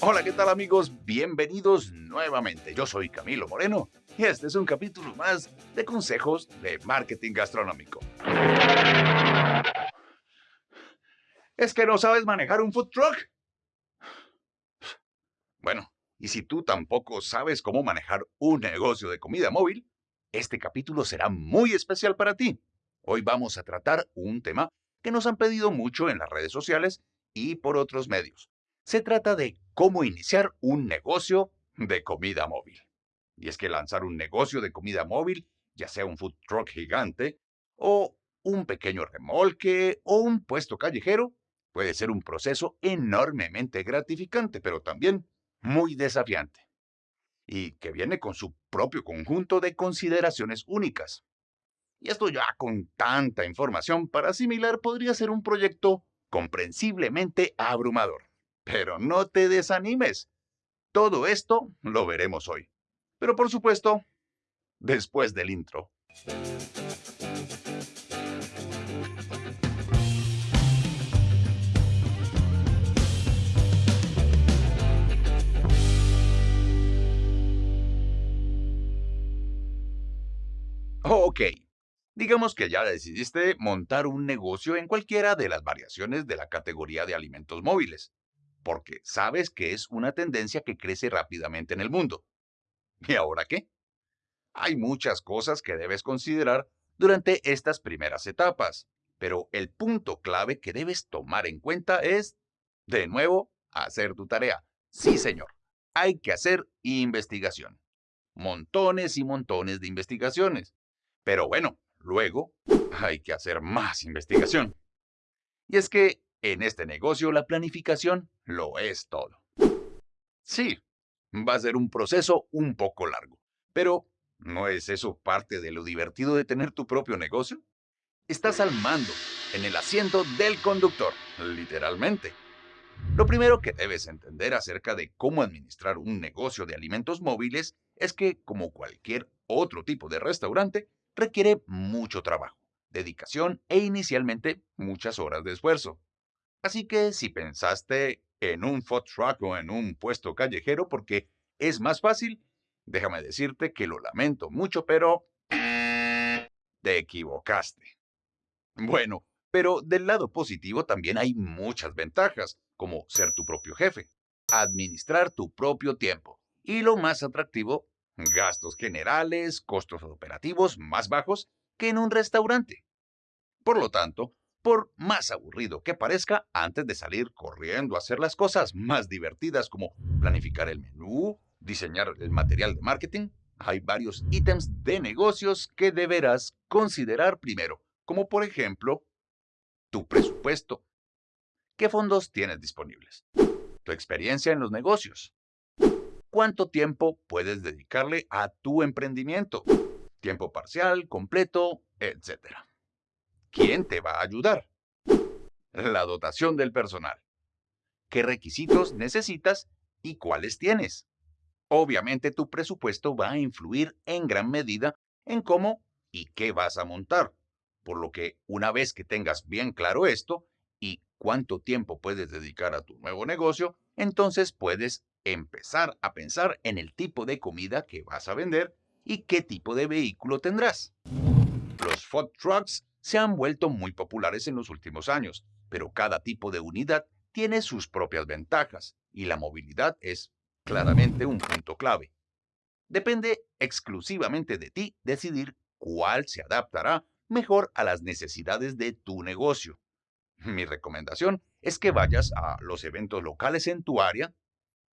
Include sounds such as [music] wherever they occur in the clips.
Hola, ¿qué tal amigos? Bienvenidos nuevamente. Yo soy Camilo Moreno y este es un capítulo más de consejos de marketing gastronómico. ¿Es que no sabes manejar un food truck? Bueno, y si tú tampoco sabes cómo manejar un negocio de comida móvil, este capítulo será muy especial para ti. Hoy vamos a tratar un tema que nos han pedido mucho en las redes sociales y por otros medios. Se trata de cómo iniciar un negocio de comida móvil. Y es que lanzar un negocio de comida móvil, ya sea un food truck gigante, o un pequeño remolque, o un puesto callejero, puede ser un proceso enormemente gratificante, pero también muy desafiante. Y que viene con su propio conjunto de consideraciones únicas. Y esto ya con tanta información para asimilar podría ser un proyecto comprensiblemente abrumador. Pero no te desanimes. Todo esto lo veremos hoy. Pero por supuesto, después del intro. Ok, digamos que ya decidiste montar un negocio en cualquiera de las variaciones de la categoría de alimentos móviles porque sabes que es una tendencia que crece rápidamente en el mundo. [laughs] ¿Y ahora qué? Hay muchas cosas que debes considerar durante estas primeras etapas, pero el punto clave que debes tomar en cuenta es, de nuevo, hacer tu tarea. Sí, señor, hay que hacer investigación. Montones y montones de investigaciones. Pero bueno, luego hay que hacer más investigación. Y es que en este negocio la planificación lo es todo. Sí, va a ser un proceso un poco largo, pero ¿no es eso parte de lo divertido de tener tu propio negocio? Estás al mando, en el asiento del conductor, literalmente. Lo primero que debes entender acerca de cómo administrar un negocio de alimentos móviles es que, como cualquier otro tipo de restaurante, requiere mucho trabajo, dedicación e inicialmente muchas horas de esfuerzo. Así que si pensaste en un food truck o en un puesto callejero porque es más fácil, déjame decirte que lo lamento mucho, pero te equivocaste. Bueno, pero del lado positivo también hay muchas ventajas, como ser tu propio jefe, administrar tu propio tiempo y lo más atractivo, gastos generales, costos operativos más bajos que en un restaurante. Por lo tanto, por más aburrido que parezca, antes de salir corriendo a hacer las cosas más divertidas como planificar el menú, diseñar el material de marketing, hay varios ítems de negocios que deberás considerar primero, como por ejemplo, tu presupuesto. ¿Qué fondos tienes disponibles? Tu experiencia en los negocios. ¿Cuánto tiempo puedes dedicarle a tu emprendimiento? Tiempo parcial, completo, etcétera. ¿Quién te va a ayudar? La dotación del personal. ¿Qué requisitos necesitas y cuáles tienes? Obviamente tu presupuesto va a influir en gran medida en cómo y qué vas a montar, por lo que una vez que tengas bien claro esto y cuánto tiempo puedes dedicar a tu nuevo negocio, entonces puedes empezar a pensar en el tipo de comida que vas a vender y qué tipo de vehículo tendrás. Los food trucks se han vuelto muy populares en los últimos años, pero cada tipo de unidad tiene sus propias ventajas y la movilidad es claramente un punto clave. Depende exclusivamente de ti decidir cuál se adaptará mejor a las necesidades de tu negocio. Mi recomendación es que vayas a los eventos locales en tu área,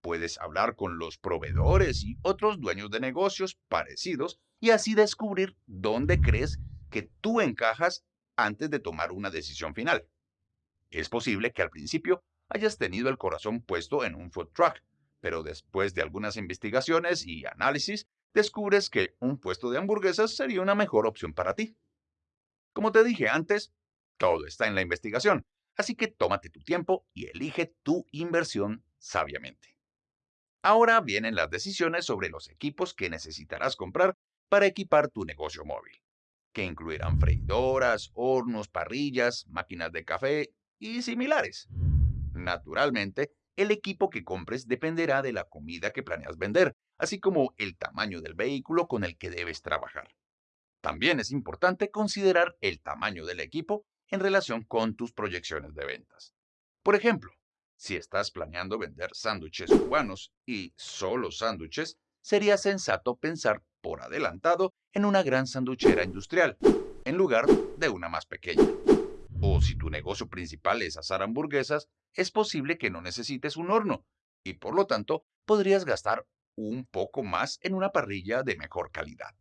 puedes hablar con los proveedores y otros dueños de negocios parecidos y así descubrir dónde crees que tú encajas antes de tomar una decisión final. Es posible que al principio hayas tenido el corazón puesto en un food truck, pero después de algunas investigaciones y análisis, descubres que un puesto de hamburguesas sería una mejor opción para ti. Como te dije antes, todo está en la investigación, así que tómate tu tiempo y elige tu inversión sabiamente. Ahora vienen las decisiones sobre los equipos que necesitarás comprar para equipar tu negocio móvil que incluirán freidoras, hornos, parrillas, máquinas de café y similares. Naturalmente, el equipo que compres dependerá de la comida que planeas vender, así como el tamaño del vehículo con el que debes trabajar. También es importante considerar el tamaño del equipo en relación con tus proyecciones de ventas. Por ejemplo, si estás planeando vender sándwiches cubanos y solo sándwiches, sería sensato pensar por adelantado en una gran sanduchera industrial, en lugar de una más pequeña. O si tu negocio principal es asar hamburguesas, es posible que no necesites un horno y por lo tanto podrías gastar un poco más en una parrilla de mejor calidad.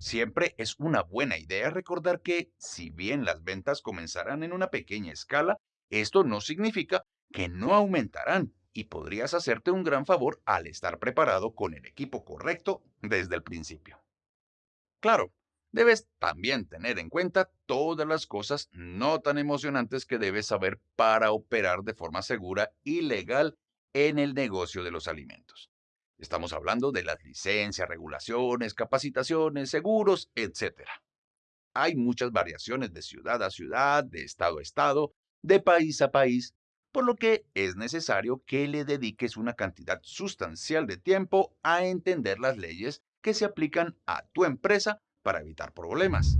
Siempre es una buena idea recordar que, si bien las ventas comenzarán en una pequeña escala, esto no significa que no aumentarán y podrías hacerte un gran favor al estar preparado con el equipo correcto desde el principio. Claro, debes también tener en cuenta todas las cosas no tan emocionantes que debes saber para operar de forma segura y legal en el negocio de los alimentos. Estamos hablando de las licencias, regulaciones, capacitaciones, seguros, etc. Hay muchas variaciones de ciudad a ciudad, de estado a estado, de país a país, por lo que es necesario que le dediques una cantidad sustancial de tiempo a entender las leyes que se aplican a tu empresa para evitar problemas.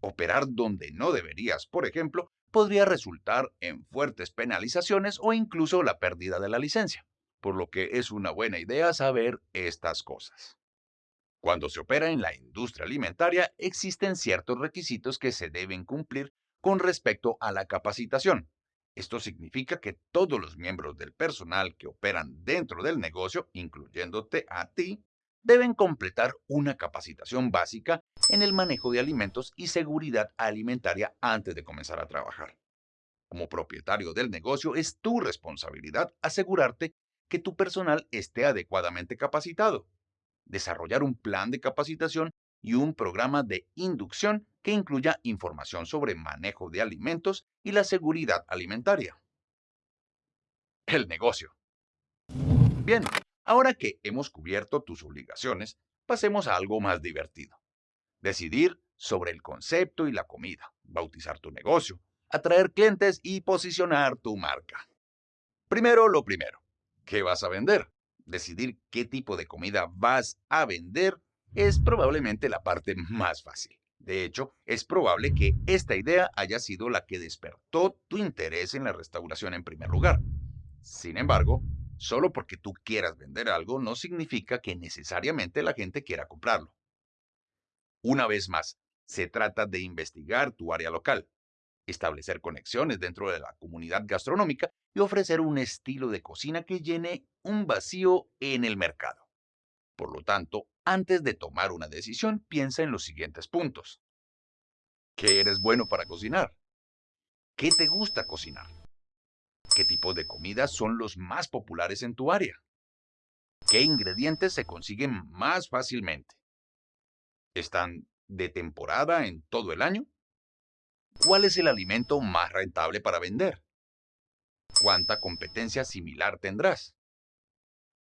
Operar donde no deberías, por ejemplo, podría resultar en fuertes penalizaciones o incluso la pérdida de la licencia, por lo que es una buena idea saber estas cosas. Cuando se opera en la industria alimentaria, existen ciertos requisitos que se deben cumplir con respecto a la capacitación, esto significa que todos los miembros del personal que operan dentro del negocio, incluyéndote a ti, deben completar una capacitación básica en el manejo de alimentos y seguridad alimentaria antes de comenzar a trabajar. Como propietario del negocio es tu responsabilidad asegurarte que tu personal esté adecuadamente capacitado. Desarrollar un plan de capacitación y un programa de inducción que incluya información sobre manejo de alimentos y la seguridad alimentaria. El negocio. Bien, ahora que hemos cubierto tus obligaciones, pasemos a algo más divertido. Decidir sobre el concepto y la comida, bautizar tu negocio, atraer clientes y posicionar tu marca. Primero lo primero, ¿qué vas a vender? Decidir qué tipo de comida vas a vender es probablemente la parte más fácil. De hecho, es probable que esta idea haya sido la que despertó tu interés en la restauración en primer lugar. Sin embargo, solo porque tú quieras vender algo no significa que necesariamente la gente quiera comprarlo. Una vez más, se trata de investigar tu área local, establecer conexiones dentro de la comunidad gastronómica y ofrecer un estilo de cocina que llene un vacío en el mercado. Por lo tanto, antes de tomar una decisión, piensa en los siguientes puntos. ¿Qué eres bueno para cocinar? ¿Qué te gusta cocinar? ¿Qué tipo de comidas son los más populares en tu área? ¿Qué ingredientes se consiguen más fácilmente? ¿Están de temporada en todo el año? ¿Cuál es el alimento más rentable para vender? ¿Cuánta competencia similar tendrás?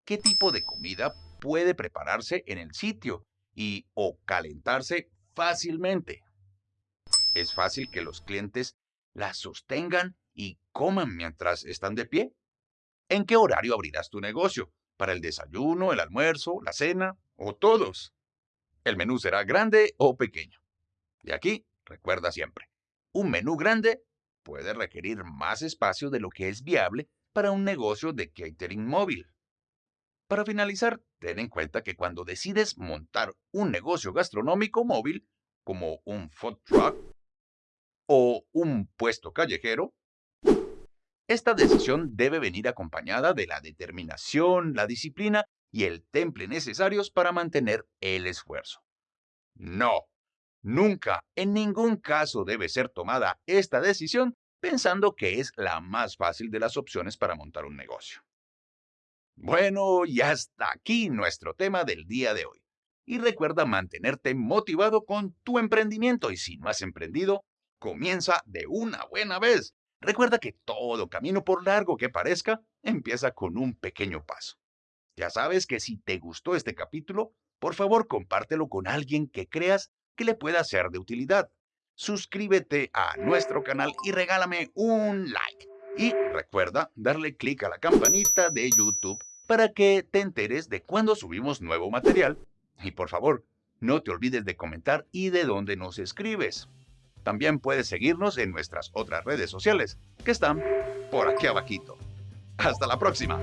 ¿Qué tipo de comida puede prepararse en el sitio y o calentarse fácilmente. Es fácil que los clientes la sostengan y coman mientras están de pie. ¿En qué horario abrirás tu negocio? ¿Para el desayuno, el almuerzo, la cena o todos? El menú será grande o pequeño. Y aquí, recuerda siempre, un menú grande puede requerir más espacio de lo que es viable para un negocio de catering móvil. Para finalizar, ten en cuenta que cuando decides montar un negocio gastronómico móvil, como un food truck o un puesto callejero, esta decisión debe venir acompañada de la determinación, la disciplina y el temple necesarios para mantener el esfuerzo. No, nunca, en ningún caso debe ser tomada esta decisión pensando que es la más fácil de las opciones para montar un negocio. Bueno, y hasta aquí nuestro tema del día de hoy. Y recuerda mantenerte motivado con tu emprendimiento y si no has emprendido, comienza de una buena vez. Recuerda que todo camino por largo que parezca empieza con un pequeño paso. Ya sabes que si te gustó este capítulo, por favor compártelo con alguien que creas que le pueda ser de utilidad. Suscríbete a nuestro canal y regálame un like. Y recuerda darle clic a la campanita de YouTube para que te enteres de cuando subimos nuevo material. Y por favor, no te olvides de comentar y de dónde nos escribes. También puedes seguirnos en nuestras otras redes sociales, que están por aquí abajito. Hasta la próxima.